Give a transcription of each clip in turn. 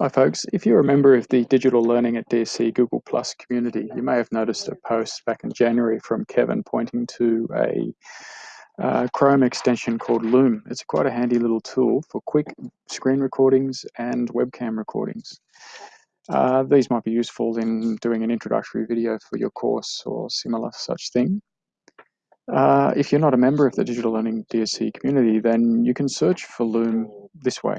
Hi folks, if you're a member of the Digital Learning at DSC Google Plus community, you may have noticed a post back in January from Kevin pointing to a uh, Chrome extension called Loom. It's quite a handy little tool for quick screen recordings and webcam recordings. Uh, these might be useful in doing an introductory video for your course or similar such thing. Uh, if you're not a member of the Digital Learning DSC community, then you can search for Loom this way.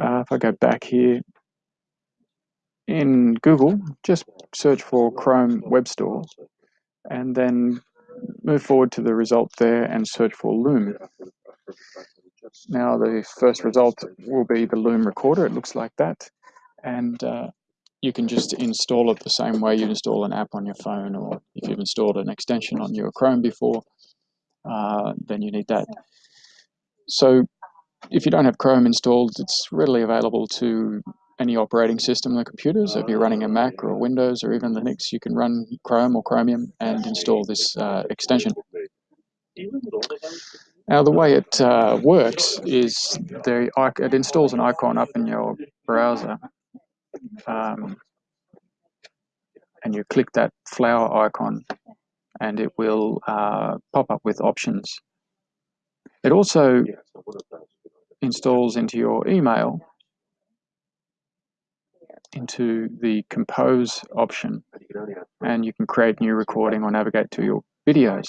Uh, if I go back here in Google, just search for Chrome Web Store and then move forward to the result there and search for Loom. Now the first result will be the Loom recorder. It looks like that. And uh, you can just install it the same way you install an app on your phone or if you've installed an extension on your Chrome before, uh, then you need that. So if you don't have Chrome installed, it's readily available to any operating system on the computer. So if you're running a Mac or Windows or even Linux, you can run Chrome or Chromium and install this uh, extension. Now the way it uh, works is the, it installs an icon up in your browser um, and you click that flower icon and it will uh, pop up with options. It also installs into your email into the compose option and you can create new recording or navigate to your videos.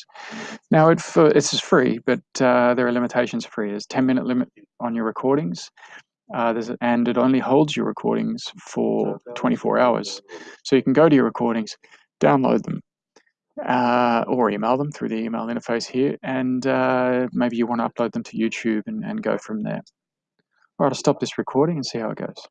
Now it it's free, but uh, there are limitations free. There's 10 minute limit on your recordings uh, and it only holds your recordings for 24 hours. So you can go to your recordings, download them, uh, or email them through the email interface here, and uh, maybe you want to upload them to YouTube and, and go from there. All right, I'll stop this recording and see how it goes.